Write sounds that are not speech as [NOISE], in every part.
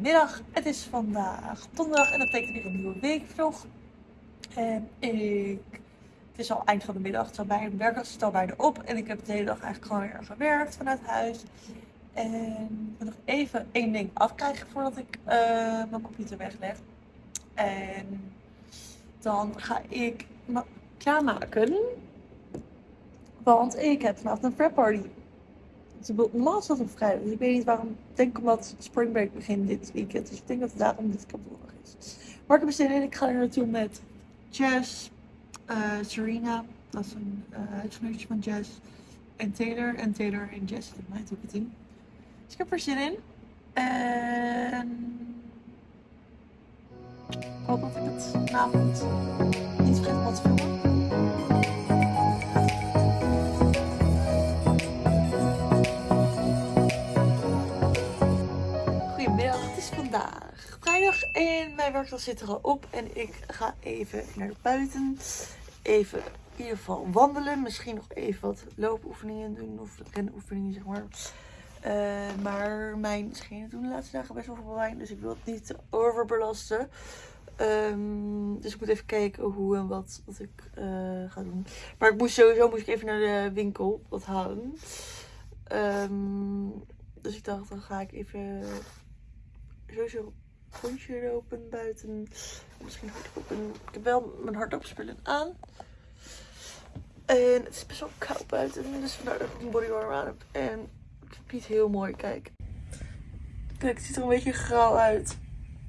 Goedemiddag, het is vandaag donderdag en dat betekent weer een nieuwe weekvlog. En ik, het is al eind van de middag, het al bijna, de werkdag zit al bijna op. En ik heb de hele dag eigenlijk gewoon weer gewerkt vanuit huis. En ik moet nog even één ding afkrijgen voordat ik uh, mijn computer wegleg. En dan ga ik me klaarmaken. Want ik heb vanavond een prep party. Normaal is dat op vrijdag. Dus ik weet niet waarom. Ik denk omdat Spring Break begint dit weekend. Dus ik denk dat het daarom dit donderdag is. Maar ik heb zin in. Ik ga er naartoe met Jess, uh, Serena. Dat is een uh, van Jess. En Taylor. En Taylor en Jess mijn team. Dus ik heb er zin in. En... Ik hoop dat ik het vanavond niet vergeet wat te filmen. En mijn werkdag zit er al op en ik ga even naar buiten. Even in ieder geval wandelen. Misschien nog even wat loopoefeningen doen of renoefeningen zeg maar. Uh, maar mijn schenen doen de laatste dagen best wel veel pijn, dus ik wil het niet overbelasten. Um, dus ik moet even kijken hoe en wat, wat ik uh, ga doen. Maar ik moest sowieso moest ik even naar de winkel wat halen. Um, dus ik dacht, dan ga ik even sowieso een rondje lopen buiten. Misschien hardlopen. Ik heb wel mijn hardloopspullen aan. En het is best wel koud buiten. Dus vandaar dat ik een bodywarmer aan heb. En het is niet heel mooi. Kijk. Kijk, het ziet er een beetje grauw uit.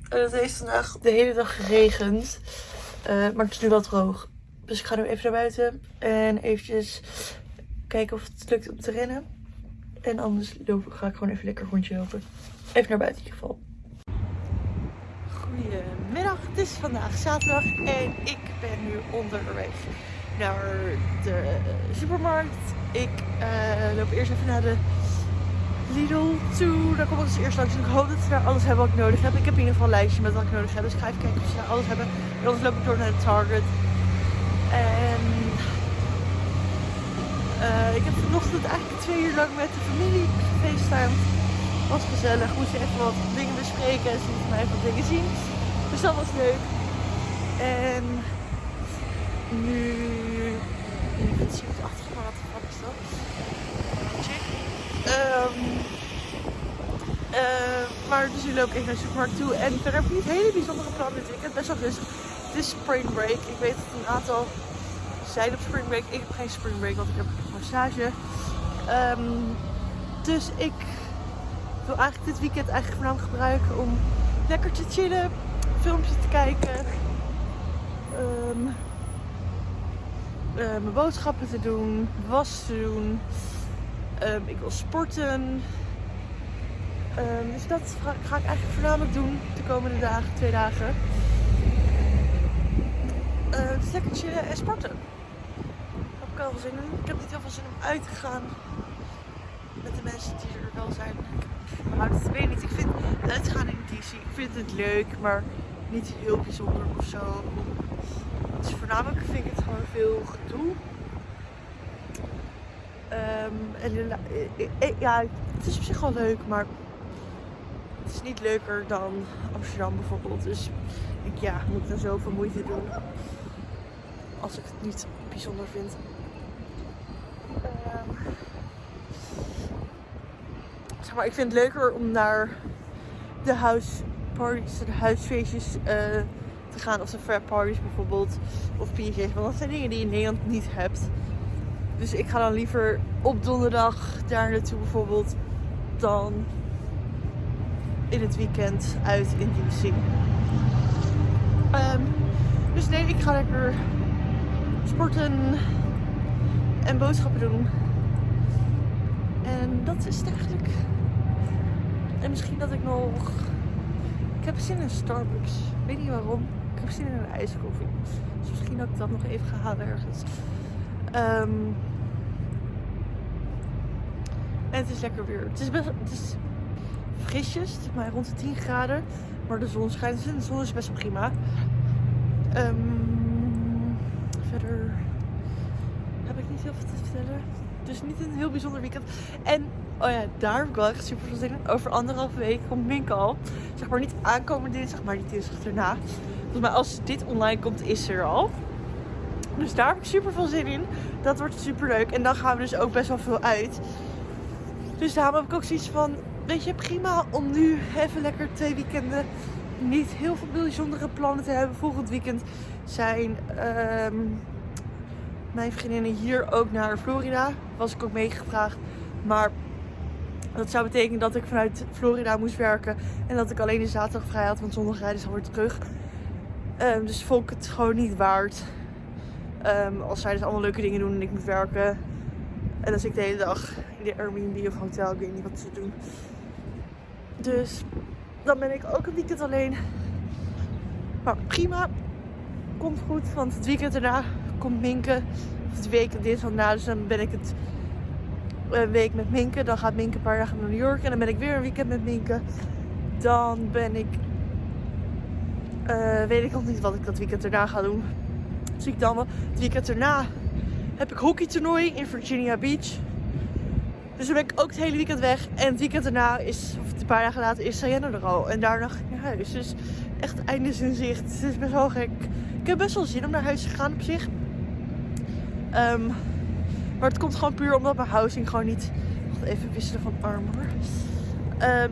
En het heeft vandaag de hele dag geregend. Uh, maar het is nu wel droog. Dus ik ga nu even naar buiten. En eventjes kijken of het lukt om te rennen. En anders ga ik gewoon even lekker rondje lopen. Even naar buiten in ieder geval. Goedemiddag, het is vandaag zaterdag en ik ben nu onderweg naar de supermarkt. Ik uh, loop eerst even naar de Lidl toe. Daar kom ik dus eerst langs. Ik hoop dat ze daar alles hebben wat ik nodig heb. Ik heb in ieder geval een lijstje met wat ik nodig heb. Dus ik ga even kijken of ze daar alles hebben. En anders loop ik door naar de Target. En uh, ik heb vanochtend eigenlijk twee uur lang met de familie gefacetimed was gezellig. Moest even wat dingen bespreken en ze lieten mij wat dingen zien. Dus dat was leuk. En nu. Ik zie het achter wat de is dat? Um, uh, maar dus loop ik even naar de supermarkt toe. En verder heb ik niet hele bijzondere plannen dit weekend. Best wel rustig. Het is spring break. Ik weet dat een aantal zijn op spring break. Ik heb geen spring break, want ik heb een massage. Um, dus ik wil eigenlijk dit weekend eigenlijk voornamelijk gebruiken om lekker te chillen, filmpjes te kijken, um, uh, mijn boodschappen te doen, was te doen. Um, ik wil sporten. Um, dus dat ga, ik eigenlijk voornamelijk doen de komende dagen, twee dagen. Uh, dus lekker en sporten. Daar heb ik wel zin in. Ik heb niet heel veel zin om uit te gaan met de mensen die er wel zijn. Maar het weet niet. Ik vind uitgaan in DC, ik vind het leuk, maar niet heel bijzonder of zo. Dus voornamelijk vind ik het gewoon veel gedoe. Um, en eh, eh, eh, ja, het is op zich wel leuk, maar het is niet leuker dan Amsterdam bijvoorbeeld. Dus ik, ja, moet er zoveel moeite doen als ik het niet bijzonder vind. Um, maar, ik vind het leuker om naar de house parties, huisfeestjes uh, te gaan. Of de frat parties bijvoorbeeld. Of PJ's. Want dat zijn dingen die je in Nederland niet hebt. Dus ik ga dan liever op donderdag daar naartoe bijvoorbeeld. Dan in het weekend uit in DC. Um, dus nee, ik ga lekker sporten en boodschappen doen. En dat is het eigenlijk. En misschien dat ik nog... Ik heb zin in Starbucks. Ik weet niet waarom. Ik heb zin in een ijskoffie. Dus misschien dat ik dat nog even ga halen ergens. Um, en het is lekker weer. Het is best het is frisjes. Maar rond de 10 graden. Maar de zon schijnt. Dus de zon is best prima. Um, verder heb ik niet heel veel te vertellen. Dus niet een heel bijzonder weekend. En Oh ja, daar heb ik wel echt super veel zin in. Over anderhalve week komt al. Zeg maar niet aankomende dinsdag, maar die dinsdag erna. Volgens mij als dit online komt, is er al. Dus daar heb ik super veel zin in. Dat wordt super leuk. En dan gaan we dus ook best wel veel uit. Dus daarom heb ik ook zoiets van, weet je, prima om nu even lekker twee weekenden niet heel veel bijzondere plannen te hebben. Volgend weekend zijn ehm, mijn vriendinnen hier ook naar Florida. Was ik ook meegevraagd. Maar dat zou betekenen dat ik vanuit Florida moest werken. En dat ik alleen de zaterdag vrij had, want zondag rijden ze alweer terug. Um, dus vond ik het gewoon niet waard. Um, als zij dus allemaal leuke dingen doen en ik moet werken. En zit ik de hele dag in de Airbnb of hotel. Ik weet niet wat ze doen. Dus dan ben ik ook een weekend alleen. Maar prima. Komt goed, want het weekend daarna komt Minke. Of de week dit van na. Dus dan ben ik het een week met Minke. Dan gaat Minke een paar dagen naar New York. En dan ben ik weer een weekend met Minke. Dan ben ik... Uh, weet ik nog niet wat ik dat weekend daarna ga doen. Zie ik dan wel. Het weekend daarna heb ik hockeytoernooi in Virginia Beach. Dus dan ben ik ook het hele weekend weg. En het weekend daarna is, of een paar dagen later, is Sayenne er al. En daarna ga ik naar huis. Dus echt einde in zicht. Het is best wel gek. Ik heb best wel zin om naar huis te gaan op zich. Um, maar het komt gewoon puur omdat mijn housing gewoon niet... Wacht even wisselen van arm hoor. Um,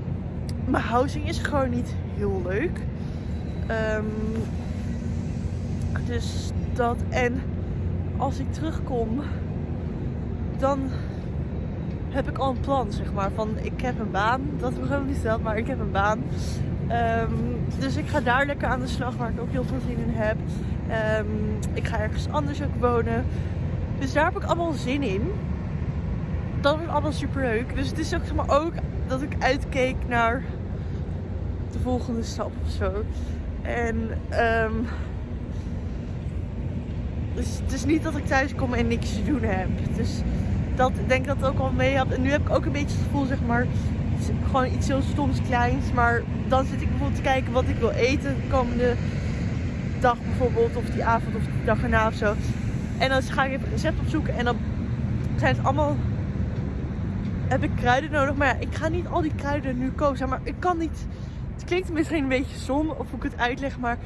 mijn housing is gewoon niet heel leuk. Um, dus dat. En als ik terugkom, dan heb ik al een plan, zeg maar. Van ik heb een baan. Dat heb ik niet gesteld, maar ik heb een baan. Um, dus ik ga daar lekker aan de slag, waar ik ook heel veel zin in heb. Ik ga ergens anders ook wonen. Dus daar heb ik allemaal zin in. Dat wordt allemaal super leuk. Dus het is ook, zeg maar, ook dat ik uitkeek naar de volgende stap of zo. En um, dus het is niet dat ik thuis kom en niks te doen heb. Dus dat ik denk dat het ook al mee had. En nu heb ik ook een beetje het gevoel, zeg maar, gewoon iets heel stoms kleins. Maar dan zit ik bijvoorbeeld te kijken wat ik wil eten de komende dag bijvoorbeeld. Of die avond of die dag erna of zo. En dan ga ik even een recept opzoeken. En dan zijn het allemaal... Heb ik kruiden nodig. Maar ja, ik ga niet al die kruiden nu kopen. Maar ik kan niet... Het klinkt misschien een beetje som of hoe ik het uitleg. Maar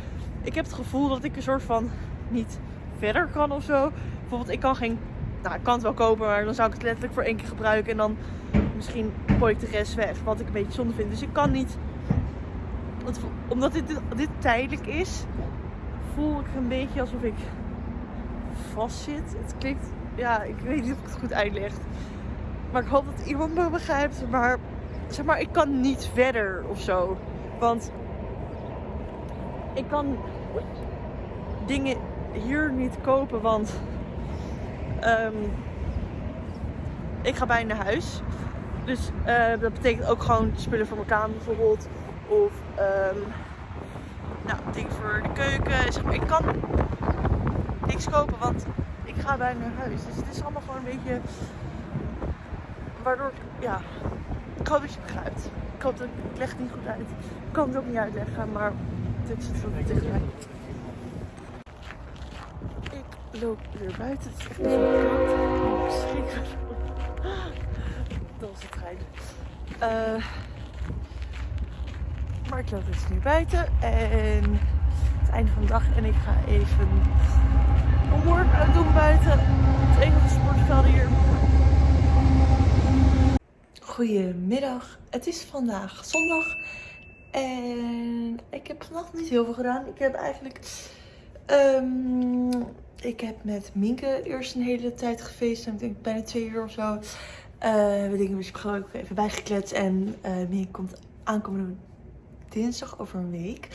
ik heb het gevoel dat ik een soort van niet verder kan of zo. Bijvoorbeeld, ik kan geen. Nou, ik kan het wel kopen, maar dan zou ik het letterlijk voor één keer gebruiken. En dan misschien gooi ik de rest weg. Wat ik een beetje zonde vind. Dus ik kan niet. Omdat dit, dit tijdelijk is, voel ik een beetje alsof ik vast zit. Het klinkt. Ja, ik weet niet of ik het goed uitleg. Maar ik hoop dat iemand me begrijpt. Maar zeg maar, ik kan niet verder of zo. Want ik kan dingen hier niet kopen, want um, ik ga bijna naar huis. Dus uh, dat betekent ook gewoon spullen voor mijn kamer bijvoorbeeld. Of um, nou, dingen voor de keuken. Zeg maar, ik kan niks kopen, want ik ga bijna naar huis. Dus het is allemaal gewoon een beetje... Waardoor, ja, ik hoop dat je het begrijpt. Ik hoop dat ik, leg het niet goed uit. Ik kan het ook niet uitleggen, maar dit het voor tegen mij loop weer buiten. Het is echt zo koud. [GASPS] Dat was trein. Uh, maar ik loop dus nu buiten. En het einde van de dag. En ik ga even een workout doen buiten. Het enige sportveld hier. Goedemiddag. Het is vandaag zondag. En ik heb vannacht niet heel veel gedaan. Ik heb eigenlijk... Um, ik heb met Minke eerst een hele tijd gefeest. Ik denk bijna twee uur of zo. Uh, we dingen dus gewoon even bijgekletst. En uh, Minke komt aankomende dinsdag over een week.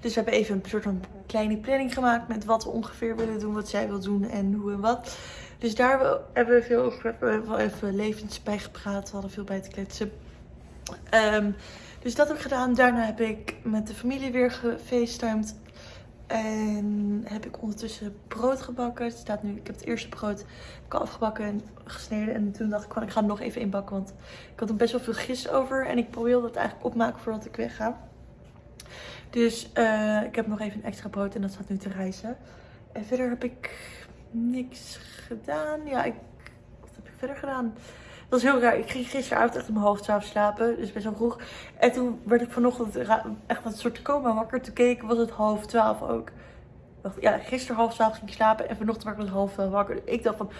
Dus we hebben even een soort van kleine planning gemaakt. Met wat we ongeveer willen doen. Wat zij wil doen en hoe en wat. Dus daar hebben we veel over. We hebben wel even levens bij gepraat. We hadden veel bij te kletsen. Um, dus dat heb ik gedaan. Daarna heb ik met de familie weer gefacetimed. En heb ik ondertussen brood gebakken. Het staat nu, ik heb het eerste brood afgebakken en gesneden. En toen dacht ik ik ga het nog even inbakken. Want ik had er best wel veel gist over. En ik wilde het eigenlijk opmaken voordat ik wegga. Dus uh, ik heb nog even een extra brood en dat staat nu te rijzen. En verder heb ik niks gedaan. Ja, ik, wat heb ik verder gedaan? Dat was heel raar. Ik ging gisteravond echt om half twaalf slapen. Dus best wel vroeg. En toen werd ik vanochtend echt een soort coma wakker. Toen keek was het half twaalf ook. Ja, gisteren half twaalf ging ik slapen. En vanochtend werd ik half twaalf wakker. Ik dacht van,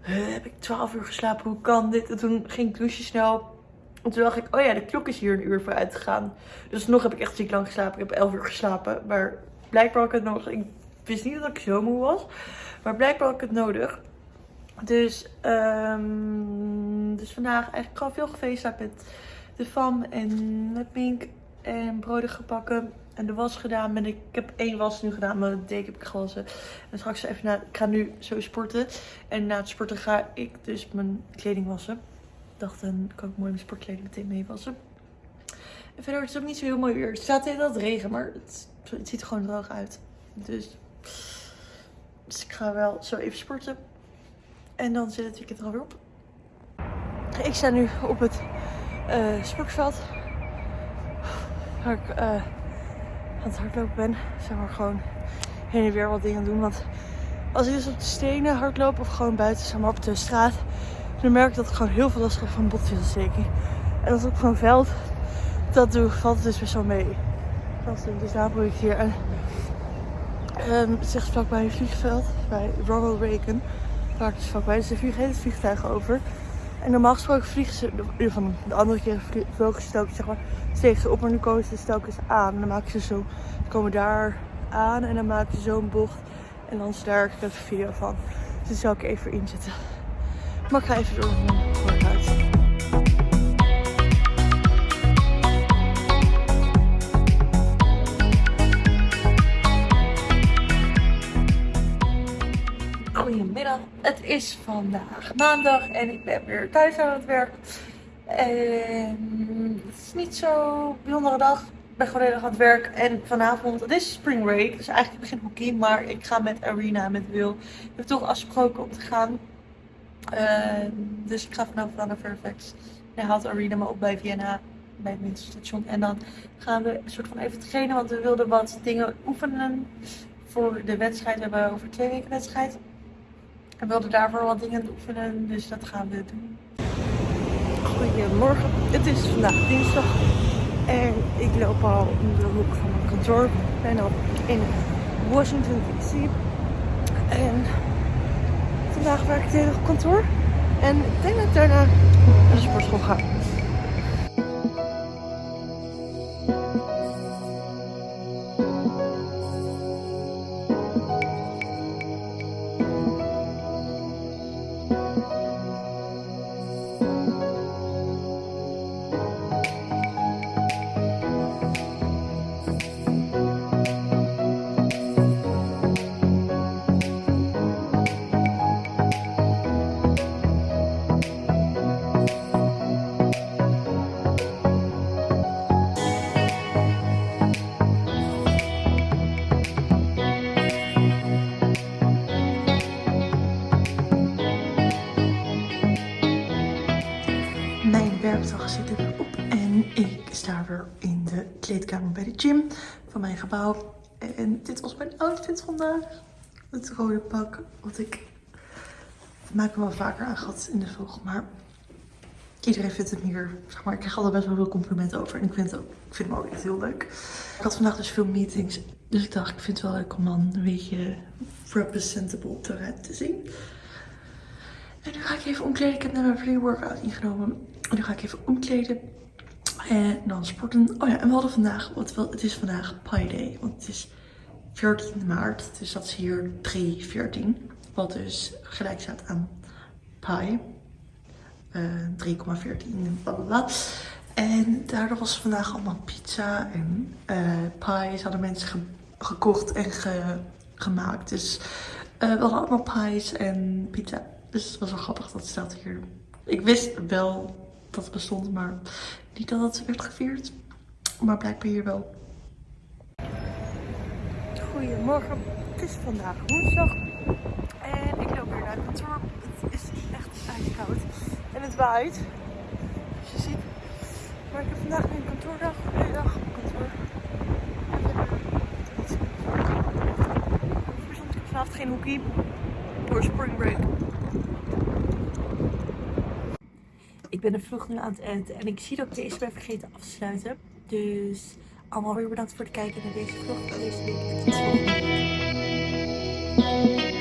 heb ik twaalf uur geslapen? Hoe kan dit? En toen ging ik douchen snel. En toen dacht ik, oh ja, de klok is hier een uur vooruit gegaan. Dus nog heb ik echt ziek lang geslapen. Ik heb elf uur geslapen. Maar blijkbaar had ik het nodig. Ik wist niet dat ik zo moe was. Maar blijkbaar had ik het nodig. Dus, um, dus vandaag eigenlijk gewoon veel gefeest met de fam en met Pink. En broden gebakken en de was gedaan. Ik heb één was nu gedaan, maar de deken heb ik gewassen. En straks even na, ik ga nu zo sporten. En na het sporten ga ik dus mijn kleding wassen. Dacht, dan kan ik mooi mijn sportkleding meteen mee wassen. En verder is het ook niet zo heel mooi weer. Het staat in dat regen, maar het, het ziet er gewoon droog uit. Dus, dus ik ga wel zo even sporten. En dan zit het weekend er alweer op. Ik sta nu op het uh, sportveld. Waar ik uh, aan het hardlopen ben. Zeg maar gewoon heen en weer wat dingen doen. Want als ik dus op de stenen hardloop of gewoon buiten, zeg maar op de straat. Dan merk ik dat ik gewoon heel veel last heb van botvezelsteking. En als ik van veld dat doe, valt het dus best wel mee. Dat dus daar ik hier. En um, het zegt vlakbij een vliegveld bij Ronald Reagan waar dus vlakbij. Dus er vliegen hele vliegtuigen over. En normaal gesproken vliegen ze, van de andere keer vlogen ze zeg maar, op, maar nu komen ze telkens aan. En dan maken ze zo, ze komen daar aan en dan maken ze zo'n bocht. En dan is daar een video van. Dus die zal ik even inzetten. Maar ik ga even door. Goedemiddag, het is vandaag maandag en ik ben weer thuis aan het werk. En het is niet zo bijzondere dag. Ik ben gewoon heel erg aan het werk en vanavond, het is spring break, dus eigenlijk begint hockey, maar ik ga met Arena, met Wil. Ik heb toch afgesproken om te gaan. Uh, dus ik ga vanavond naar Fairfax. Hij haalt Arena me op bij Vienna, bij het winterstation. En dan gaan we een soort van even trainen, want we wilden wat dingen oefenen voor de wedstrijd. We hebben over twee weken wedstrijd. We wilden daarvoor wat dingen oefenen, dus dat gaan we doen. Goedemorgen, het is vandaag dinsdag en ik loop al in de hoek van mijn kantoor. Ik ben al in Washington DC en vandaag werk ik het hele kantoor. En ik denk dat ik daarna naar de sportschool ga. Gym van mijn gebouw. En dit was mijn outfit vandaag. Het rode pak, wat ik maak wel vaker aan gehad in de vlog, maar iedereen vindt het hier, zeg maar, ik krijg altijd best wel veel complimenten over. En ik vind, het ook, ik vind hem ook echt heel leuk. Ik had vandaag dus veel meetings, dus ik dacht, ik vind het wel leuk om dan een beetje representable te zien. En nu ga ik even omkleden. Ik heb net mijn pre-workout ingenomen. En nu ga ik even omkleden. En dan sporten. Oh ja, en we hadden vandaag, wel, het is vandaag Pi Day. Want het is 14 maart. Dus dat is hier 3.14. Wat dus gelijk staat aan Pi. Uh, 3,14 blablabla. En daardoor was vandaag allemaal pizza en uh, pies hadden mensen gekocht en gemaakt. Dus uh, we hadden allemaal pies en pizza. Dus het was wel grappig dat staat hier. Ik wist wel dat het bestond, maar niet dat het werd gevierd. Maar blijkbaar hier wel. Goedemorgen, het is vandaag woensdag. En ik loop weer naar het kantoor. Het is echt ijskoud. En het waait. Zoals je ziet. Maar ik heb vandaag een kantoordag. Hele dag op kantoor. Ik vanavond geen hoekie. Voor spring break. Ben de vlog nu aan het eten en ik zie dat ik deze ben vergeten af te sluiten. Dus allemaal weer bedankt voor het kijken naar deze vlog deze week.